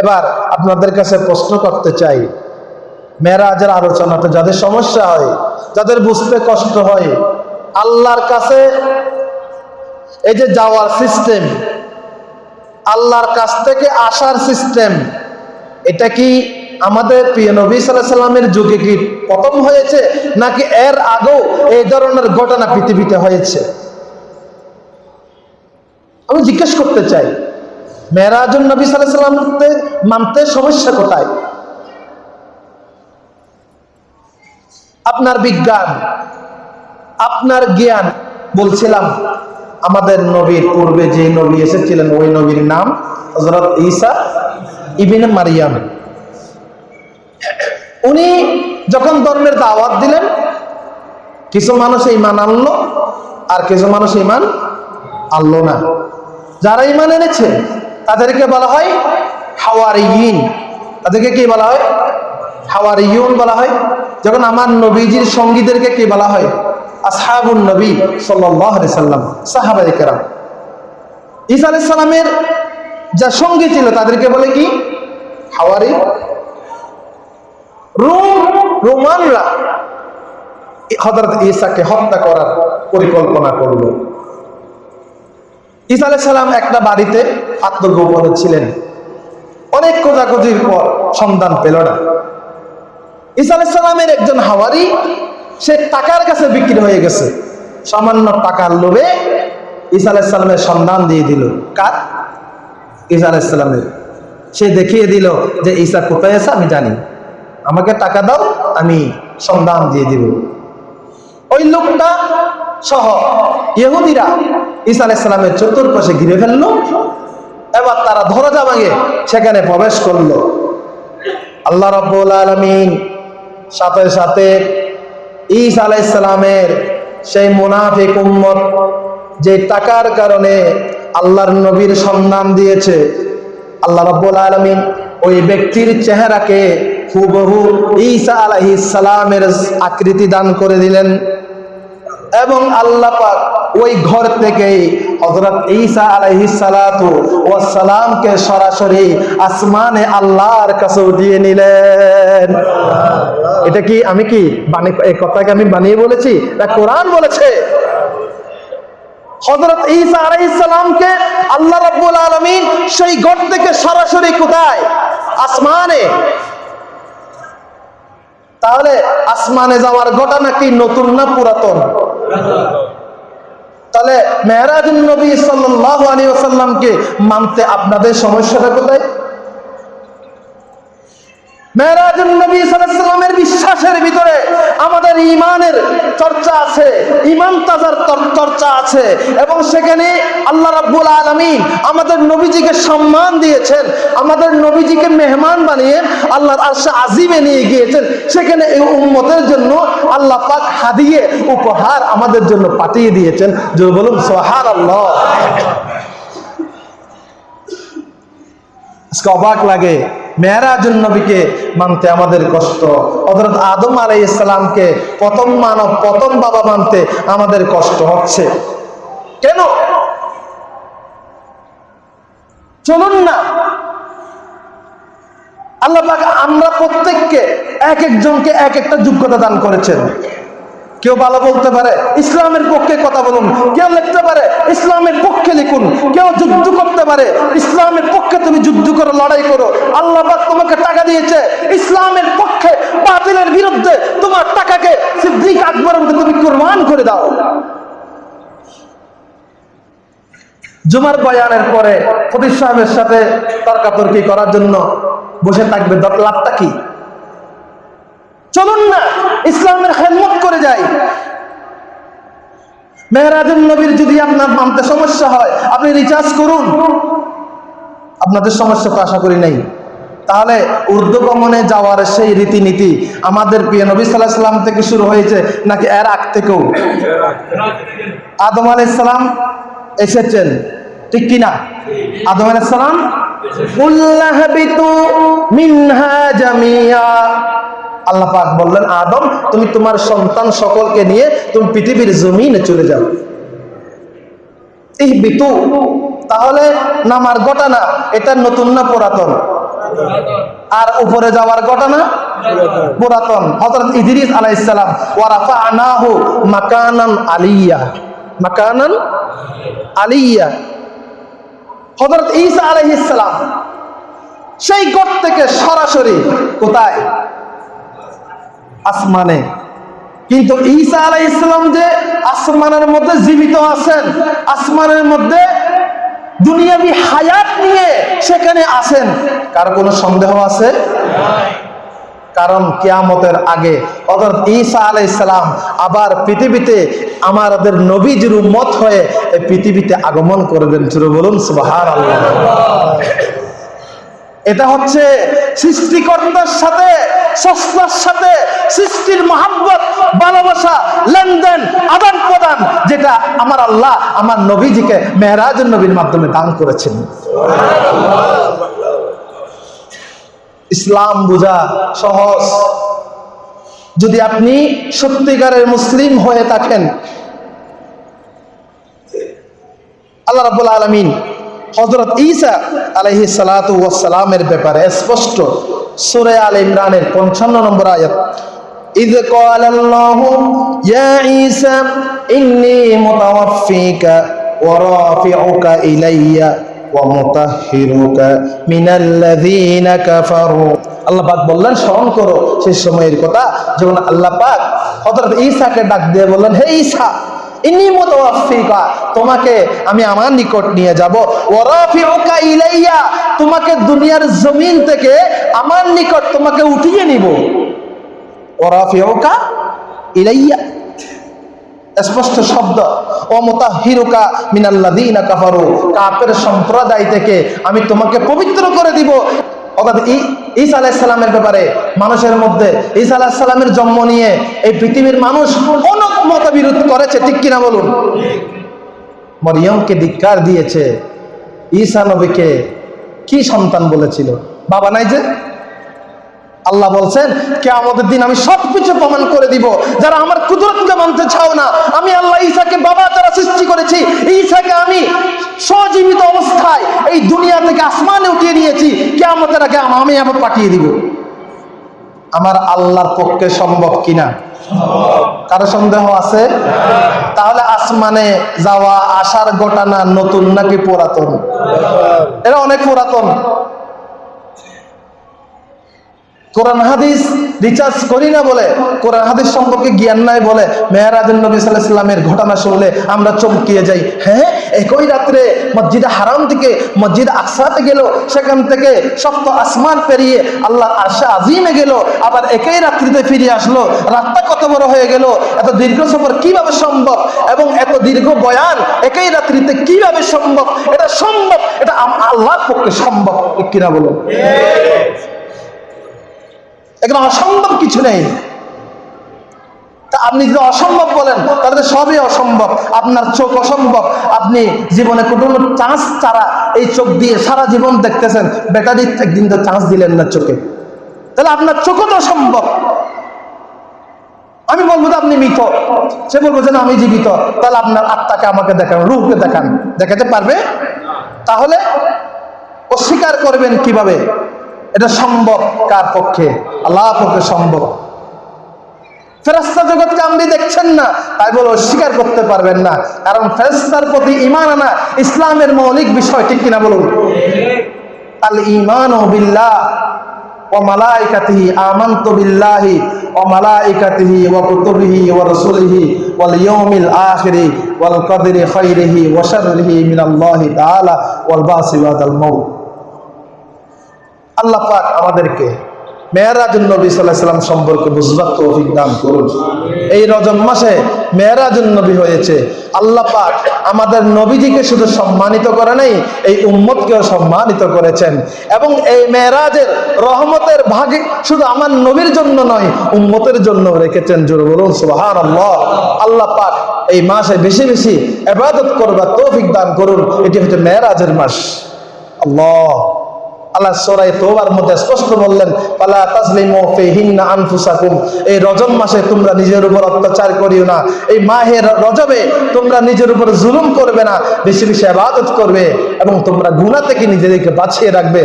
এবার আপনাদের কাছে প্রশ্ন করতে চাই। মেয়েরাজের আলোচনাতে যাদের সমস্যা হয়, যাদের বুঝতে কষ্ট হয়, আল্লাহর কাছে এই যে যাওয়ার সিস্টেম আল্লাহর কাছ থেকে আসার সিস্টেম এটা কি আমাদের প্রিয় নবী সাল্লামের যুগে কি প্রথম হয়েছে, নাকি এর আগেও এই ধরনের ঘটনা পৃথিবীতে হয়েছে? আমি জিজ্ঞেস করতে চাই মেয়েরাজুল নবী সাল্লাহ মানতে সমস্যা কোথায়? আপনার বিজ্ঞান, আপনার জ্ঞান, বলছিলাম আমাদের নবীর পূর্বে যে নবী এসেছিলেন, ওই নবীর নাম হজরত ঈসা ইবিনে মারিয়াম। উনি যখন ধর্মের দাওয়াত দিলেন, কিছু মানুষ ইমান আনলো আর কিছু মানুষ ইমান আনলো না। যারা ইমান এনেছে তাদেরকে বলা হয় হাওয়ারিয়িন তাদেরকে কি বলা হয়? হাওয়ারিয়ুন বলা হয়। যখন আমার নবীজির সঙ্গীদেরকে কি বলা হয়? আসহাবুন নবী আলাইহি সাল্লাম, সাহাবায়ে কেরাম। ঈসা আলাইহিস সালামের যা সঙ্গী ছিল, তাদেরকে বলে কি? হাওয়ারি। রোম, রোমানরা হযরত ঈসাকে হত্যা করার পরিকল্পনা করল। ঈসা সালাম একটা বাড়িতে আত্মগোপনে ছিলেন। অনেক খোঁজাখুঁজির পর সন্ধান পেল না। ঈসা সালামের একজন হাওয়ারি, সে টাকার কাছে বিক্রি হয়ে গেছে। সামান্য টাকার লোভে আলাইহিস সালামের সন্ধান দিয়ে দিল। কার? ঈসা সালামের। সে দেখিয়ে দিল যে, ঈসা কোথায় আছে আমি জানি। আমাকে টাকা দাও, আমি সন্ধান দিয়ে দিব। ওই লোকটা সহ ইহুদিরা ঈসা আলাইহিস সালামের চতুর্পাশে ঘিরে ফেলল, এবার তারা দরজা ভাঙে, সেখানে প্রবেশ করল। আল্লাহ রব্বুল আলমিন সাথে সাথে ঈসা আলাইসালামের সেই মুনাফিক উম্মত, যে টাকার কারণে আল্লাহর নবীর সন্ধান দিয়েছে, আল্লাহ রব্বুল আলমিন ওই ব্যক্তির চেহারাকে হুবহু ঈসা আলাইহিস সালামের আকৃতি দান করে দিলেন। এবং আল্লাহ পাক ওই ঘর থেকেই হযরত ঈসা আলাইহিস সালাতু ওয়াস সালামকে সরাসরি আসমানে আল্লাহর কাছে উঠিয়ে নিলেন। এটা কি আমি কি কথাকে আমি বানিয়ে বলেছি না কোরআন বলেছে? হযরত ঈসা আল্লাহ রাব্বুল আলামিন সেই ঘর থেকে সরাসরি কোথায়? আসমানে। তাহলে আসমানে যাওয়ার ঘটনা কি নতুন না পুরাতন? মেহরাজুল নবী সাল্লাহ আলী আসাল্লামকে মানতে আপনাদের সমস্যাটা কোথায়? মেহরাজুল নবী সাল্লামের বিশ্বাসের ভিতরে আমাদের ইমানের চর্চা আছে। ঈমান তাজার চর্চা আছে এবং সেখানে আল্লাহ রাব্বুল আলামিন আমাদের নবীজিকে সম্মান দিয়েছেন, আমাদের নবীজিকে মেহমান বানিয়ে আল্লাহর আরশে আজিমে নিয়ে গিয়েছেন। সেখানে এই উম্মতের জন্য আল্লাহ পাক হাদিয়ে উপহার আমাদের জন্য পাঠিয়ে দিয়েছেন। যে বলুন, সুবহানাল্লাহ। আজকে অবাক লাগে মেয়েরাজুল নবীকে মানতে আমাদের কষ্ট। হযরত আদম আলাই ইসলামকে প্রথম মানব, প্রথম বাবা মানতে আমাদের কষ্ট হচ্ছে। কেন? চলুন না। আল্লাহ আমরা প্রত্যেককে এক একজনকে এক একটা যোগ্যতা দান করেছেন। কেউ ভালো বলতে পারে, ইসলামের পক্ষে কথা বলুন। কেউ লিখতে পারে, ইসলামের পক্ষে লিখুন। কেউ যুদ্ধ করতে পারে, ইসলামের পক্ষে তুমি যুদ্ধ করো, লড়াই করো। আল্লাহ তোমাকে টাকা দিয়েছে, ইসলামের পক্ষে বাতিলের বিরুদ্ধে তোমার টাকাকে সিদ্দিক আকবরের মধ্যে তুমি কোরবান করে দাও। জুমার বয়ানের পরে ফতির সাহেবের সাথে তর্কাতর্কি করার জন্য বসে থাকবে। লাভটা কি? চলুন না, ইসলামের খেদমত করে যাই। মেহরাজুল নবীর যদি আপনার মানতে সমস্যা হয়, আপনি রিচার্জ করুন। আপনাদের সমস্যা তো আশা করি নাই। তাহলে উর্দু গমনে যাওয়ার সেই রীতিনীতি আমাদের প্রিয় নবী সাল্লাহ সাল্লাম থেকে শুরু হয়েছে, নাকি এর আগ থেকেও? আদম আলাইহিস সালাম এসেছেন, ঠিক কিনা আদম আলাইহিস সালাম উল্লাহবিতু মিনহা জামিয়া। আল্লাহ পাক বললেন, আদম, তুমি তোমার সন্তান সকলকে নিয়ে তুমি পৃথিবীর জমিনে চলে যাও। এই বিতু তাহলে নামার ঘটনা এটা নতুন না পুরাতন? আর উপরে যাওয়ার ঘটনা পুরাতন। হযরত ইদ্রিস আলাইহিস সালাম, ওয়া রাফা'নাহু মাকানান আলিয়া। মাকানান আলিয়া। হযরত ঈসা আলাইহিস সালাম, সেই গড় থেকে সরাসরি কোথায়? আসমানে। কিন্তু ঈসা আলাইহিস সালাম যে আসমানের মধ্যে জীবিত আছেন, আসমানের মধ্যে দুনিয়াবি হায়াত নিয়ে সেখানে আসেন কার কোনো সন্দেহ আছে? কারণ কেয়ামতের আগে অর্থাৎ ঈসা আলাইসালাম আবার পৃথিবীতে আমাদের নবীজির মত হয়ে পৃথিবীতে আগমন করবেন। শুরু বলুন সুবাহান এটা হচ্ছে সৃষ্টিকর্তার সাথে, সস্তার সাথে সৃষ্টির মহাব্বত, ভালোবাসা, লেনদেন, আদান প্রদান, যেটা আমার আল্লাহ আমার নবীজিকে মেহরাজ নবীর মাধ্যমে দান করেছেন। ইসলাম বোঝা সহজ। যদি আপনি সত্যিকারের মুসলিম হয়ে থাকেন, আল্লাহ রাবুল আলমিন হজরত ঈসা আলহি সালাতামের ব্যাপারে স্পষ্ট সুরে আল ইমরানের পঞ্চান্ন নম্বর আয়াত إذ قال الله يا عيسى إني متوفيك ورافعك إلي ومطهرك من الذين كفروا আল্লাহ পাক বললেন স্মরণ করো সেই সময়ের কথা যখন আল্লাহ পাক হযরত ঈসাকে ডাক দিয়ে বললেন হে ঈসা তোমাকে আমি আমার নিকট নিয়ে যাব। ওয়ারাফিউকা ইলাইয়া, তোমাকে দুনিয়ার জমিন থেকে আমার নিকট তোমাকে উঠিয়ে নিব। ওয়ারাফিউকা ইলাইয়া, স্পষ্ট শব্দ। ও মোতাহিরুকা মিনাল্লাদিনা কাফারু, কাফের সম্প্রদায় থেকে আমি তোমাকে পবিত্র করে দিব। অর্থাৎ ঈসা আলাইসাল্লামের ব্যাপারে মানুষের মধ্যে ঈসা আলাহিসাল্লামের জন্ম নিয়ে এই পৃথিবীর মানুষ অনেক মতবিরোধ করেছে, ঠিক কিনা বলুন? মরিয়মকে ধিক্কার দিয়েছে ঈসা নবীকে কি সন্তান বলেছিল? বাবা নাই যে? আল্লাহ বলছেন কে আমাদের দিন আমি সবকিছু প্রমাণ করে দিব। যারা আমার কুদরতকে মানতে চাও না, আমি আল্লাহ ঈসাকে বাবা যারা সৃষ্টি করেছি। ঈসাকে আমি সজীবিত অবস্থায় এই দুনিয়া থেকে আসমানে উঠিয়ে নিয়েছি। কে আমাদের আগে আমি আবার পাঠিয়ে দিব। আমার আল্লাহর পক্ষে সম্ভব কিনা? কারও সন্দেহ আছে? তাহলে আসমানে যাওয়া আসার ঘটনা নতুন নাকি পুরাতন? এটা অনেক পুরাতন। কোরআন হাদিস রিচার্জ করি না বলে, কোরআন হাদিস সম্পর্কে জ্ঞান নাই বলে মেহরাজুল নবী সাল্লামের ঘটনা শুনলে আমরা চমকিয়ে যাই। হ্যাঁ একই রাত্রে মসজিদে হারাম থেকে, মসজিদ আকসাতে গেল, সেখান থেকে সপ্ত আসমান পেরিয়ে আল্লাহ আশা আজিমে গেল, আবার একই রাত্রিতে ফিরে আসলো। রাতটা কত বড় হয়ে গেল, এত দীর্ঘ সফর কীভাবে সম্ভব, এবং এত দীর্ঘ বয়ান একই রাত্রিতে কীভাবে সম্ভব, এটা সম্ভব, এটা আল্লাহর পক্ষে সম্ভব কিনা বলো এখানে অসম্ভব কিছু নেই। আপনি যদি অসম্ভব বলেন, তাহলে সবই অসম্ভব। আপনার চোখ অসম্ভব। আপনি জীবনে কোনো চান্স ছাড়া এই চোখ দিয়ে সারা জীবন দেখতেছেন, ব্যাটারি একদিন তো চান্স দিলেন না চোখে। তাহলে আপনার চোখও তো অসম্ভব। আমি বলব যে আপনি মৃত। সে বলব যে আমি জীবিত। তাহলে আপনার আত্মাকে আমাকে দেখান রূপকে দেখান। দেখাতে পারবে? তাহলে অস্বীকার করবেন কীভাবে? এটা সম্ভব কার পক্ষে? আল্লাহ পক্ষে সম্ভব। ফেরাস্তা জগৎকে আপনি দেখছেন না, তাই বলে অস্বীকার করতে পারবেন না। কারণ ফেরাস্তার প্রতি ইমান আনা ইসলামের মৌলিক বিষয়, ঠিক কিনা বলুন? আল ইমান ও বিল্লাহ ও মালাইকাতিহি আমান্তু বিল্লাহি ও মালাইকাতিহি ও কুতুবিহি ওয়া রাসূলিহি ওয়াল ইয়াউমিল আখিরি ওয়াল কদরি খাইরিহি ওয়া শাররিহি মিনাল্লাহি তাআলা ওয়াল বাসি ওয়াদাল মাউত। আল্লাহ পাক আমাদেরকে মেয়েরাজুল নবী সাল্লাহ সাল্লাম সম্পর্কে বুঝবার তৌফিক দান করুন। এই রজব মাসে মেয়েরাজুল নবী হয়েছে। আল্লাহ পাক আমাদের নবীজিকে শুধু সম্মানিত করে নাই, এই উম্মতকেও সম্মানিত করেছেন। এবং এই মেয়েরাজের রহমতের ভাগে শুধু আমার নবীর জন্য নয়, উম্মতের জন্য রেখেছেন, জোর বলুন সুবাহান আল্লাহ আল্লাহ পাক এই মাসে বেশি বেশি এবাদত করবার তৌফিক দান করুন। এটি হচ্ছে মেয়েরাজের মাস। আল্লাহ আল্লাহ সরাই তোবার মধ্যে স্পষ্ট বললেন পালা তাসলিমু না আনফুসাকুম। এই রজব মাসে তোমরা নিজের উপর অত্যাচার করিও না। এই মাহের রজবে তোমরা নিজের উপর জুলুম করবে না, বেশি বেশি আবাদত করবে এবং তোমরা গুণা থেকে নিজেদেরকে বাঁচিয়ে রাখবে।